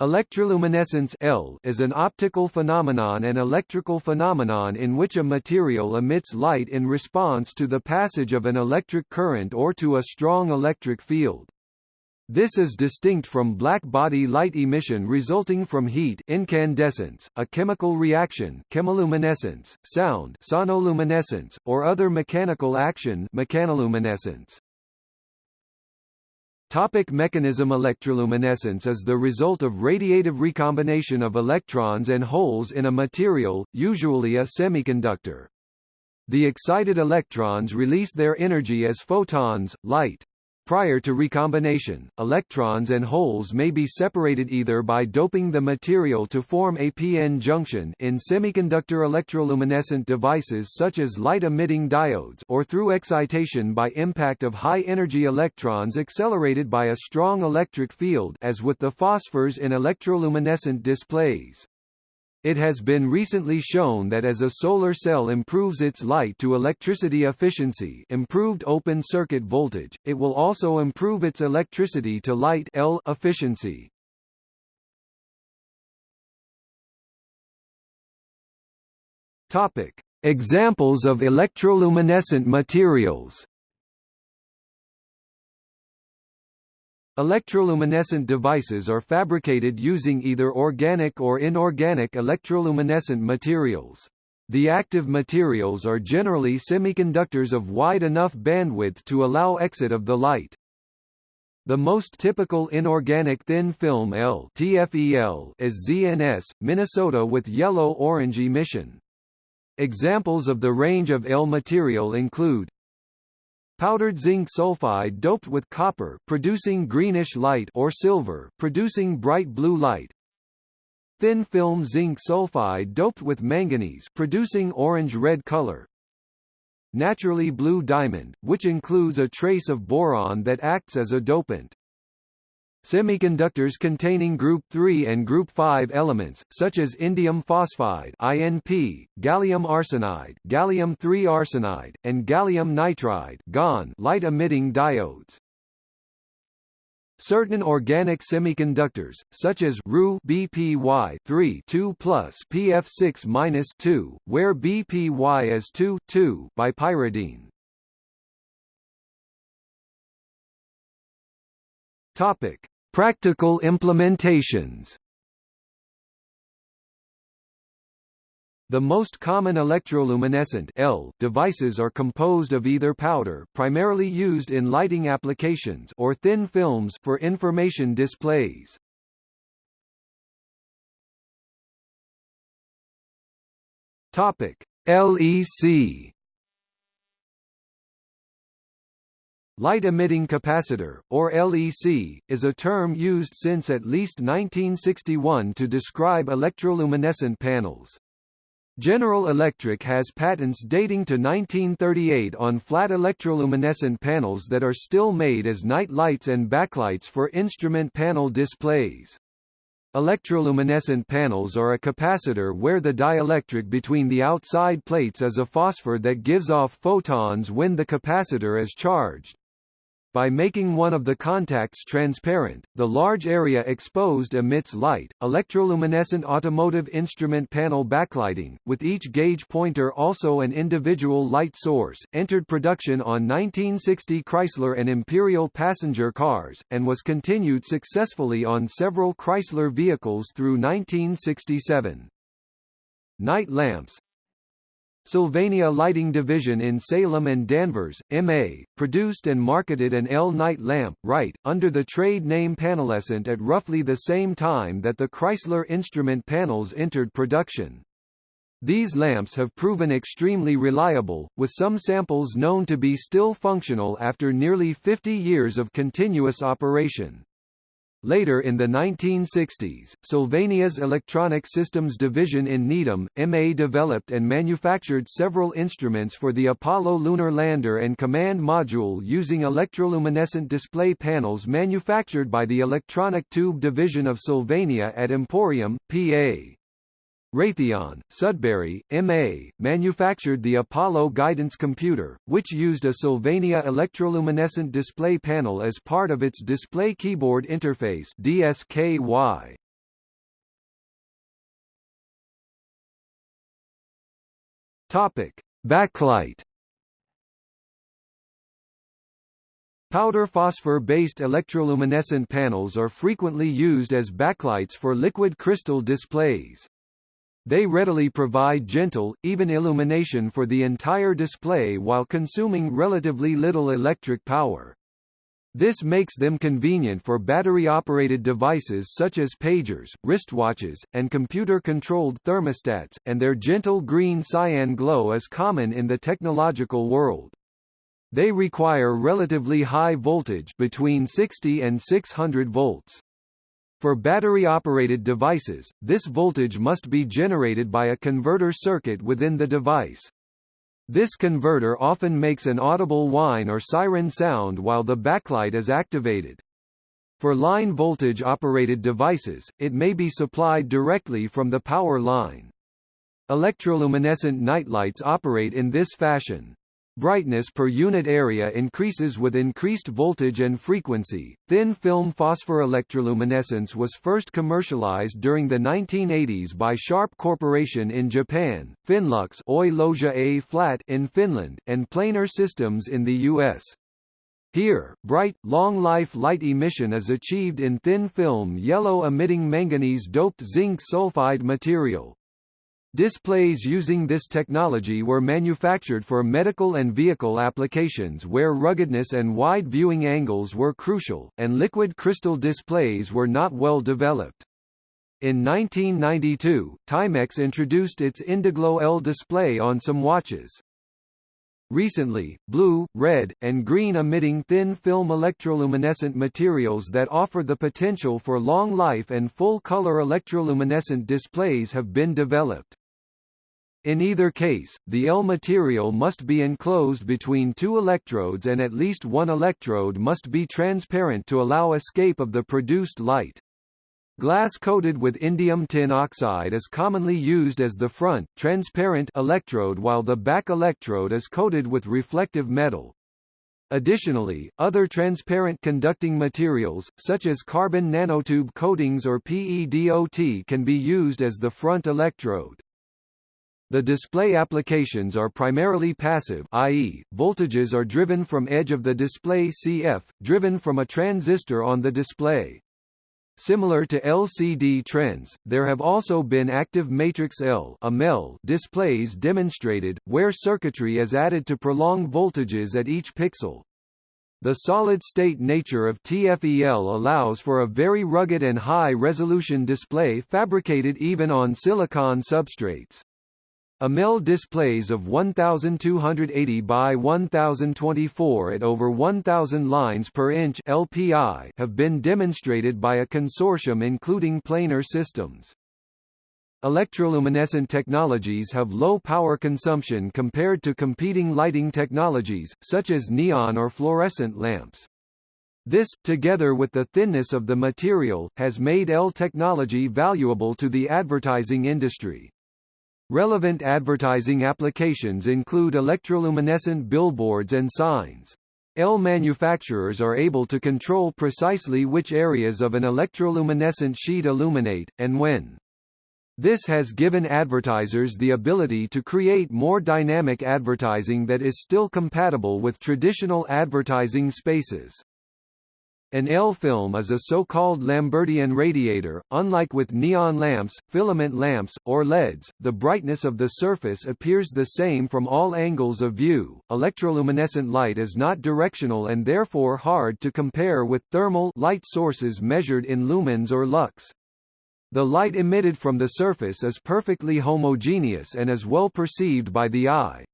Electroluminescence L is an optical phenomenon and electrical phenomenon in which a material emits light in response to the passage of an electric current or to a strong electric field. This is distinct from black body light emission resulting from heat incandescence, a chemical reaction chemiluminescence, sound sonoluminescence, or other mechanical action mechanoluminescence. Topic mechanism Electroluminescence is the result of radiative recombination of electrons and holes in a material, usually a semiconductor. The excited electrons release their energy as photons, light. Prior to recombination, electrons and holes may be separated either by doping the material to form a p-n junction in semiconductor electroluminescent devices such as light-emitting diodes or through excitation by impact of high-energy electrons accelerated by a strong electric field as with the phosphors in electroluminescent displays. It has been recently shown that as a solar cell improves its light to electricity efficiency improved open circuit voltage, it will also improve its electricity to light L efficiency. Topic: Examples of electroluminescent materials Electroluminescent devices are fabricated using either organic or inorganic electroluminescent materials. The active materials are generally semiconductors of wide enough bandwidth to allow exit of the light. The most typical inorganic thin film L TFEL is ZNS, Minnesota with yellow-orange emission. Examples of the range of L material include Powdered zinc sulfide doped with copper producing greenish light or silver producing bright blue light. Thin film zinc sulfide doped with manganese producing orange-red color. Naturally blue diamond, which includes a trace of boron that acts as a dopant. Semiconductors containing group 3 and group 5 elements, such as indium phosphide INP, gallium arsenide gallium 3 arsenide, and gallium nitride GaN light-emitting diodes. Certain organic semiconductors, such as Ru BPY 3 2 plus PF6 2, where BPY is 2 2 bipyridine. Topic: Practical implementations The most common electroluminescent L devices are composed of either powder primarily used in lighting applications or thin films for information displays. Topic: LEC Light-emitting capacitor, or LEC, is a term used since at least 1961 to describe electroluminescent panels. General Electric has patents dating to 1938 on flat electroluminescent panels that are still made as night lights and backlights for instrument panel displays. Electroluminescent panels are a capacitor where the dielectric between the outside plates is a phosphor that gives off photons when the capacitor is charged. By making one of the contacts transparent, the large area exposed emits light. Electroluminescent automotive instrument panel backlighting, with each gauge pointer also an individual light source, entered production on 1960 Chrysler and Imperial passenger cars, and was continued successfully on several Chrysler vehicles through 1967. Night lamps, Sylvania Lighting Division in Salem and Danvers, MA, produced and marketed an L night lamp, right, under the trade name Panelescent at roughly the same time that the Chrysler instrument panels entered production. These lamps have proven extremely reliable, with some samples known to be still functional after nearly 50 years of continuous operation. Later in the 1960s, Sylvania's Electronic Systems Division in Needham, MA developed and manufactured several instruments for the Apollo lunar lander and command module using electroluminescent display panels manufactured by the Electronic Tube Division of Sylvania at Emporium, PA. Raytheon, Sudbury, MA, manufactured the Apollo guidance computer, which used a Sylvania electroluminescent display panel as part of its display keyboard interface DSKY. Topic: Backlight Powder phosphor-based electroluminescent panels are frequently used as backlights for liquid crystal displays. They readily provide gentle, even illumination for the entire display while consuming relatively little electric power. This makes them convenient for battery-operated devices such as pagers, wristwatches, and computer-controlled thermostats, and their gentle green cyan glow is common in the technological world. They require relatively high voltage between 60 and 600 volts. For battery-operated devices, this voltage must be generated by a converter circuit within the device. This converter often makes an audible whine or siren sound while the backlight is activated. For line voltage-operated devices, it may be supplied directly from the power line. Electroluminescent nightlights operate in this fashion. Brightness per unit area increases with increased voltage and frequency. Thin film phosphorelectroluminescence was first commercialized during the 1980s by Sharp Corporation in Japan, Finlux A flat in Finland, and Planar Systems in the US. Here, bright, long-life light emission is achieved in thin film yellow-emitting manganese-doped zinc sulfide material. Displays using this technology were manufactured for medical and vehicle applications where ruggedness and wide viewing angles were crucial, and liquid crystal displays were not well developed. In 1992, Timex introduced its Indiglo L display on some watches. Recently, blue, red, and green emitting thin film electroluminescent materials that offer the potential for long life and full-color electroluminescent displays have been developed. In either case, the L material must be enclosed between two electrodes and at least one electrode must be transparent to allow escape of the produced light. Glass coated with indium tin oxide is commonly used as the front, transparent electrode while the back electrode is coated with reflective metal. Additionally, other transparent conducting materials, such as carbon nanotube coatings or PEDOT can be used as the front electrode. The display applications are primarily passive i.e., voltages are driven from edge of the display CF, driven from a transistor on the display. Similar to LCD trends, there have also been active matrix L displays demonstrated, where circuitry is added to prolong voltages at each pixel. The solid-state nature of TFEL allows for a very rugged and high-resolution display fabricated even on silicon substrates. AMEL displays of 1280 by 1024 at over 1000 lines per inch LPI have been demonstrated by a consortium including planar systems. Electroluminescent technologies have low power consumption compared to competing lighting technologies, such as neon or fluorescent lamps. This, together with the thinness of the material, has made L technology valuable to the advertising industry. Relevant advertising applications include electroluminescent billboards and signs. L manufacturers are able to control precisely which areas of an electroluminescent sheet illuminate, and when. This has given advertisers the ability to create more dynamic advertising that is still compatible with traditional advertising spaces. An L-film is a so-called Lambertian radiator. Unlike with neon lamps, filament lamps, or LEDs, the brightness of the surface appears the same from all angles of view. Electroluminescent light is not directional and therefore hard to compare with thermal light sources measured in lumens or lux. The light emitted from the surface is perfectly homogeneous and is well perceived by the eye.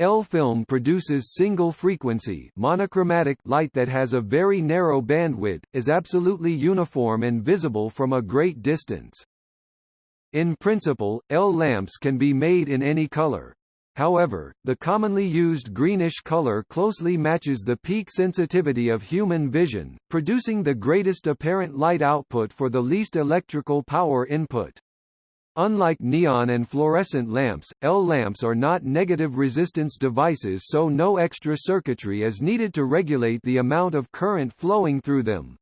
L-film produces single-frequency monochromatic light that has a very narrow bandwidth, is absolutely uniform and visible from a great distance. In principle, L lamps can be made in any color. However, the commonly used greenish color closely matches the peak sensitivity of human vision, producing the greatest apparent light output for the least electrical power input. Unlike neon and fluorescent lamps, L lamps are not negative resistance devices so no extra circuitry is needed to regulate the amount of current flowing through them.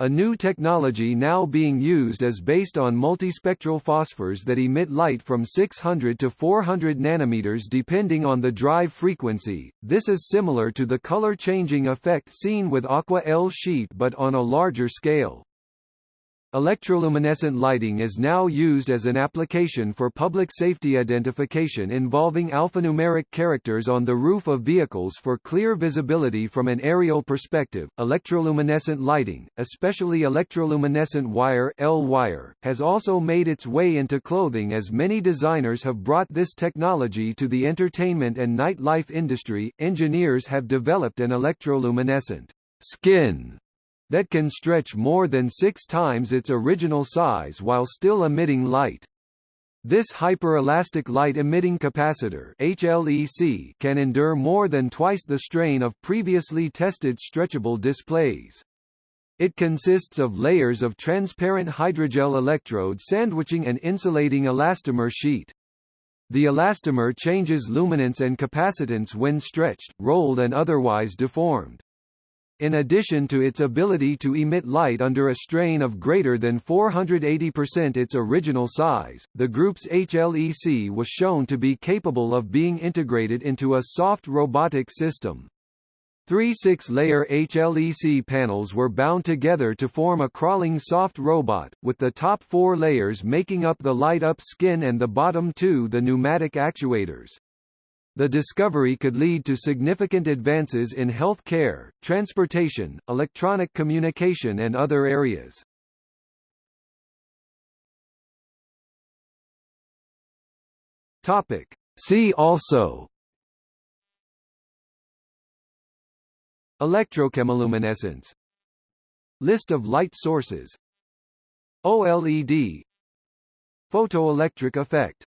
A new technology now being used is based on multispectral phosphors that emit light from 600 to 400 nanometers depending on the drive frequency. This is similar to the color changing effect seen with aqua L sheet but on a larger scale. Electroluminescent lighting is now used as an application for public safety identification involving alphanumeric characters on the roof of vehicles for clear visibility from an aerial perspective. Electroluminescent lighting, especially electroluminescent wire L-wire, has also made its way into clothing as many designers have brought this technology to the entertainment and nightlife industry. Engineers have developed an electroluminescent skin that can stretch more than six times its original size while still emitting light. This hyperelastic light-emitting capacitor HLEC can endure more than twice the strain of previously tested stretchable displays. It consists of layers of transparent hydrogel electrodes sandwiching an insulating elastomer sheet. The elastomer changes luminance and capacitance when stretched, rolled and otherwise deformed. In addition to its ability to emit light under a strain of greater than 480% its original size, the group's HLEC was shown to be capable of being integrated into a soft robotic system. Three six-layer HLEC panels were bound together to form a crawling soft robot, with the top four layers making up the light-up skin and the bottom two the pneumatic actuators. The discovery could lead to significant advances in health care, transportation, electronic communication and other areas. Topic. See also. Electrochemiluminescence. List of light sources. OLED Photoelectric effect